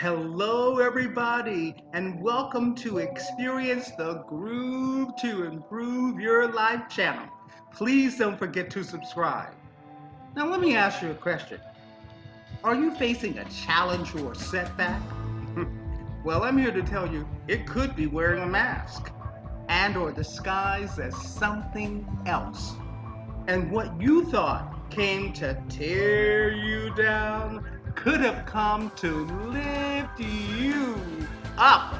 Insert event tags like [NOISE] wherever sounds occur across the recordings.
Hello, everybody, and welcome to Experience the Groove to Improve Your Life channel. Please don't forget to subscribe. Now, let me ask you a question. Are you facing a challenge or setback? [LAUGHS] well, I'm here to tell you it could be wearing a mask and or disguised as something else. And what you thought came to tear you down could have come to lift you up.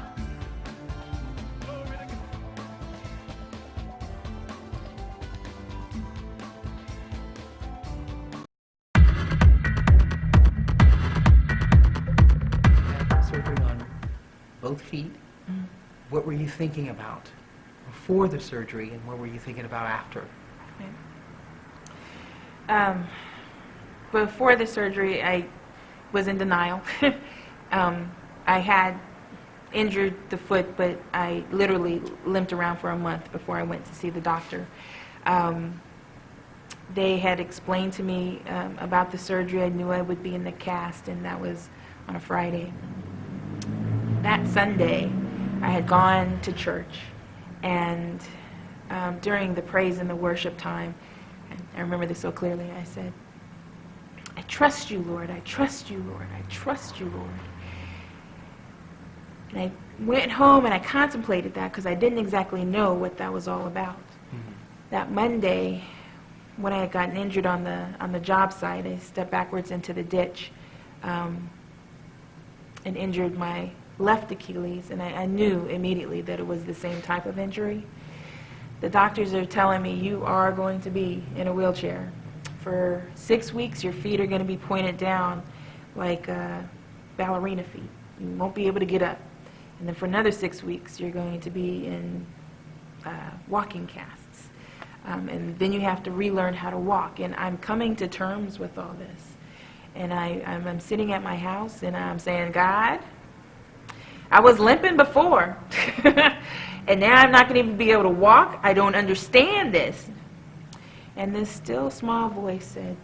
surgery on both feet. What were you thinking about before the surgery, and what were you thinking about after? Um, before the surgery, I was in denial. [LAUGHS] um, I had injured the foot, but I literally limped around for a month before I went to see the doctor. Um, they had explained to me um, about the surgery. I knew I would be in the cast, and that was on a Friday. That Sunday, I had gone to church, and um, during the praise and the worship time, I remember this so clearly, I said, I trust you, Lord. I trust you, Lord. I trust you, Lord. And I went home and I contemplated that because I didn't exactly know what that was all about. That Monday, when I had gotten injured on the on the job site, I stepped backwards into the ditch um, and injured my left Achilles, and I, I knew immediately that it was the same type of injury. The doctors are telling me you are going to be in a wheelchair for six weeks. Your feet are going to be pointed down like uh, ballerina feet. You won't be able to get up. And then for another six weeks, you're going to be in uh, walking casts. Um, and then you have to relearn how to walk. And I'm coming to terms with all this. And I, I'm, I'm sitting at my house and I'm saying, God, I was limping before. [LAUGHS] and now I'm not going to even be able to walk. I don't understand this. And this still small voice said,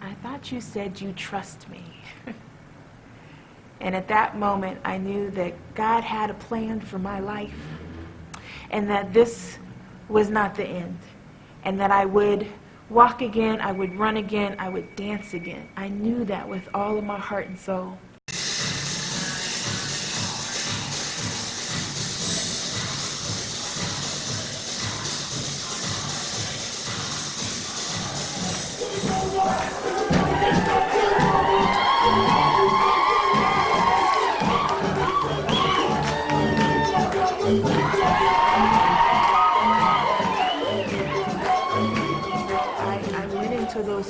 I thought you said you trust me. [LAUGHS] and at that moment, I knew that God had a plan for my life and that this was not the end. And that I would walk again, I would run again, I would dance again. I knew that with all of my heart and soul.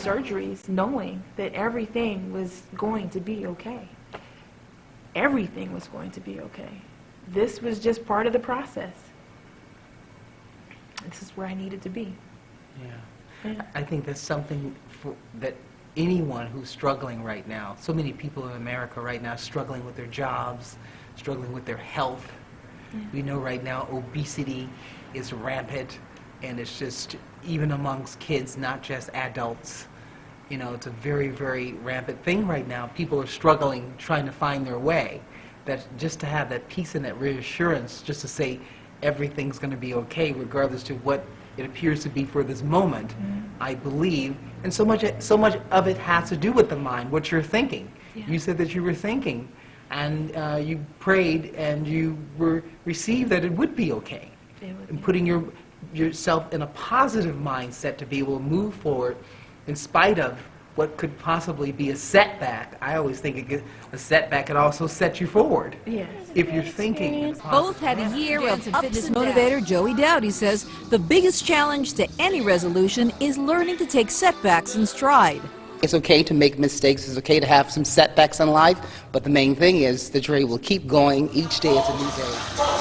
Surgeries knowing that everything was going to be okay. Everything was going to be okay. This was just part of the process. This is where I needed to be. Yeah. Yeah. I think that's something for, that anyone who's struggling right now, so many people in America right now struggling with their jobs, struggling with their health. We know right now obesity is rampant, and it's just even amongst kids, not just adults. You know, it's a very, very rampant thing right now. People are struggling, trying to find their way. That just to have that peace and that reassurance, just to say everything's going to be okay, regardless to what it appears to be for this moment. I believe, and so much, so much of it has to do with the mind, what you're thinking. Yeah. You said that you were thinking, and uh, you prayed, and you were received that it would be okay would and be. putting your, yourself in a positive mindset to be able to move forward in spite of what could possibly be a setback. I always think it a setback could also set you forward Yes. if you're thinking. Both had a year Dance of and ups fitness and motivator downs. Joey Dowdy says the biggest challenge to any resolution is learning to take setbacks in stride. It's okay to make mistakes. It's okay to have some setbacks in life. But the main thing is the Dre will keep going. Each day is a new day.